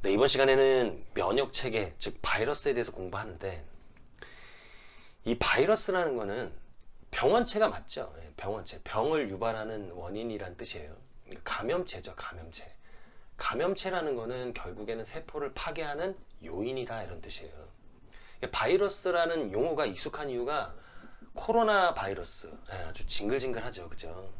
네, 이번 시간에는 면역 체계, 즉 바이러스에 대해서 공부하는데 이 바이러스라는 거는 병원체가 맞죠. 예, 병원체, 병을 유발하는 원인이란 뜻이에요. 감염체죠, 감염체. 감염체라는 거는 결국에는 세포를 파괴하는 요인이다 이런 뜻이에요. 바이러스라는 용어가 익숙한 이유가 코로나 바이러스 예, 아주 징글징글하죠, 그죠?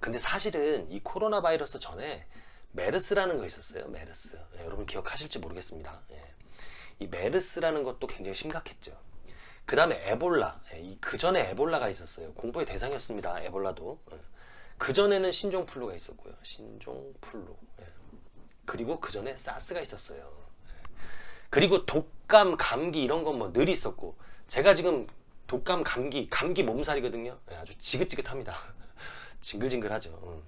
근데 사실은 이 코로나 바이러스 전에 메르스라는 거 있었어요. 메르스. 예, 여러분 기억하실지 모르겠습니다. 예. 이 메르스라는 것도 굉장히 심각했죠. 그 다음에 에볼라. 예, 그 전에 에볼라가 있었어요. 공부의 대상이었습니다. 에볼라도. 예. 그 전에는 신종플루가 있었고요. 신종플루. 예. 그리고 그 전에 사스가 있었어요. 예. 그리고 독감, 감기 이런 건 뭐 늘 있었고 제가 지금 독감, 감기, 감기 몸살이거든요. 예, 아주 지긋지긋합니다. 징글징글하죠. 음.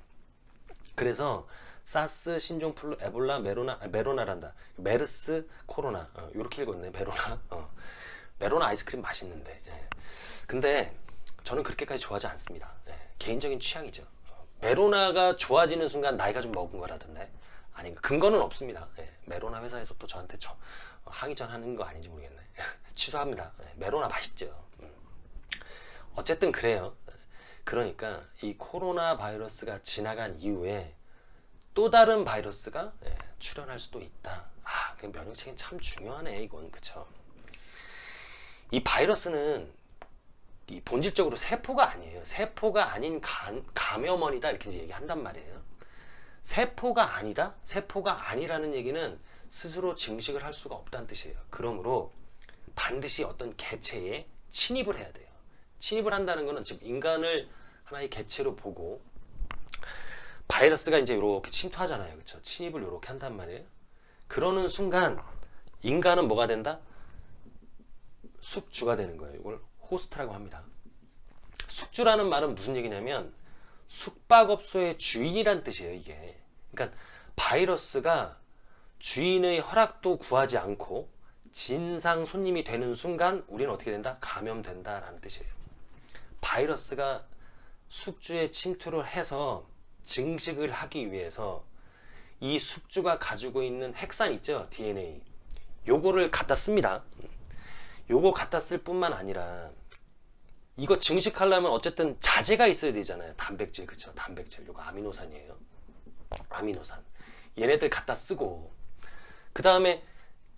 그래서 사스, 신종플루, 에볼라, 메로나, 아, 메로나란다. 메르스, 코로나. 어, 이렇게 읽었네. 메로나. 어. 메로나 아이스크림 맛있는데. 예. 근데 저는 그렇게까지 좋아하지 않습니다. 예. 개인적인 취향이죠. 어. 메로나가 좋아지는 순간 나이가 좀 먹은 거라던데. 아니 근거는 없습니다. 예. 메로나 회사에서 또 저한테 저, 어, 항의 전 하는 거 아닌지 모르겠네. 취소합니다. 예. 메로나 맛있죠. 음. 어쨌든 그래요. 그러니까 이 코로나 바이러스가 지나간 이후에 또 다른 바이러스가 예, 출현할 수도 있다. 아, 그 면역체계는 참 중요하네, 이건. 그쵸? 이 바이러스는 이 본질적으로 세포가 아니에요. 세포가 아닌 간, 감염원이다. 이렇게 얘기한단 말이에요. 세포가 아니다? 세포가 아니라는 얘기는 스스로 증식을 할 수가 없다는 뜻이에요. 그러므로 반드시 어떤 개체에 침입을 해야 돼요. 침입을 한다는 것은 지금 인간을 하나의 개체로 보고 바이러스가 이제 이렇게 침투하잖아요. 그렇죠? 침입을 이렇게 한단 말이에요. 그러는 순간 인간은 뭐가 된다? 숙주가 되는 거예요. 이걸 호스트라고 합니다. 숙주라는 말은 무슨 얘기냐면 숙박업소의 주인이란 뜻이에요. 이게. 그러니까 바이러스가 주인의 허락도 구하지 않고 진상 손님이 되는 순간 우리는 어떻게 된다? 감염된다라는 뜻이에요. 바이러스가 숙주에 침투를 해서 증식을 하기 위해서 이 숙주가 가지고 있는 핵산 있죠? DNA. 요거를 갖다 씁니다. 요거 갖다 쓸 뿐만 아니라 이거 증식하려면 어쨌든 자재가 있어야 되잖아요. 단백질 그쵸? 단백질. 요거 아미노산이에요. 아미노산. 얘네들 갖다 쓰고. 그 다음에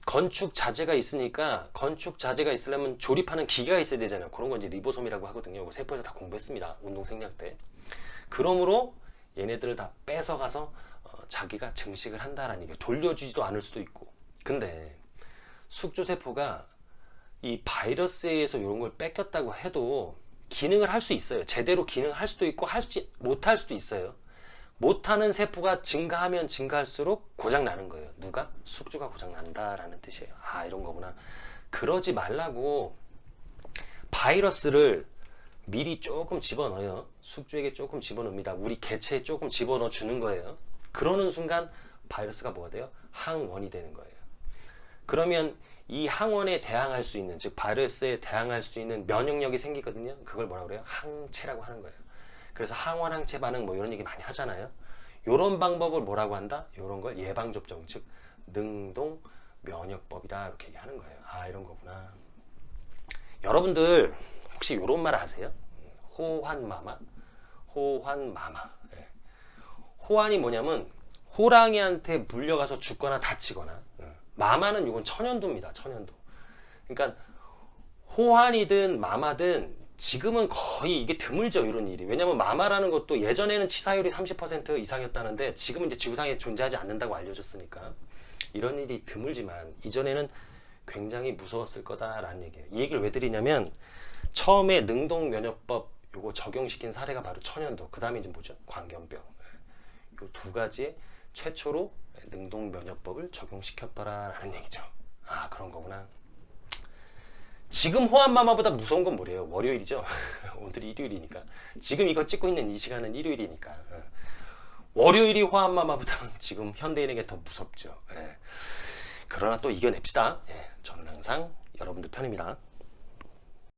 건축 자재가 있으니까 건축 자재가 있으려면 조립하는 기계가 있어야 되잖아요. 그런 건 이제 리보솜이라고 하거든요. 이거 세포에서 다 공부했습니다. 운동 생략 때. 그러므로 얘네들을 다 뺏어가서 어, 자기가 증식을 한다라는 얘기예요. 돌려주지도 않을 수도 있고. 근데 숙주세포가 이 바이러스에 의해서 이런 걸 뺏겼다고 해도 기능을 할 수 있어요. 제대로 기능을 할 수도 있고 할 수, 못할 수도 있어요. 못하는 세포가 증가하면 증가할수록 고장 나는 거예요. 누가? 숙주가 고장 난다라는 뜻이에요. 아 이런 거구나. 그러지 말라고 바이러스를 미리 조금 집어넣어요. 숙주에게 조금 집어넣습니다. 우리 개체에 조금 집어넣어 주는 거예요. 그러는 순간 바이러스가 뭐가 돼요? 항원이 되는 거예요. 그러면 이 항원에 대항할 수 있는 즉 바이러스에 대항할 수 있는 면역력이 생기거든요. 그걸 뭐라 그래요? 항체라고 하는 거예요. 그래서 항원 항체 반응 뭐 이런 얘기 많이 하잖아요. 이런 방법을 뭐라고 한다? 이런 걸 예방 접종 즉 능동 면역법이다 이렇게 얘기하는 거예요. 아 이런 거구나. 여러분들 혹시 이런 말 아세요? 호환마마? 호환마마. 예. 호환이 뭐냐면 호랑이한테 물려가서 죽거나 다치거나 예. 마마는 이건 천연도입니다. 천연도. 그러니까 호환이든 마마든 지금은 거의 이게 드물죠 이런 일이 왜냐면 마마라는 것도 예전에는 치사율이 30% 이상이었다는데 지금은 이제 지구상에 존재하지 않는다고 알려졌으니까 이런 일이 드물지만 이전에는 굉장히 무서웠을 거다라는 얘기예요. 이 얘기를 왜 드리냐면 처음에 능동 면역법 요거 적용시킨 사례가 바로 천연도 그 다음에 이제 뭐죠? 광견병. 요 두 가지 최초로 능동 면역법을 적용시켰더라라는 얘기죠. 아 그런 거구나. 지금 호환마마보다 무서운 건 뭐래요? 월요일이죠? 오늘이 일요일이니까. 지금 이거 찍고 있는 이 시간은 일요일이니까. 어. 월요일이 호환마마보다 지금 현대인에게 더 무섭죠. 예. 그러나 또 이겨냅시다 예. 저는 항상 여러분들 편입니다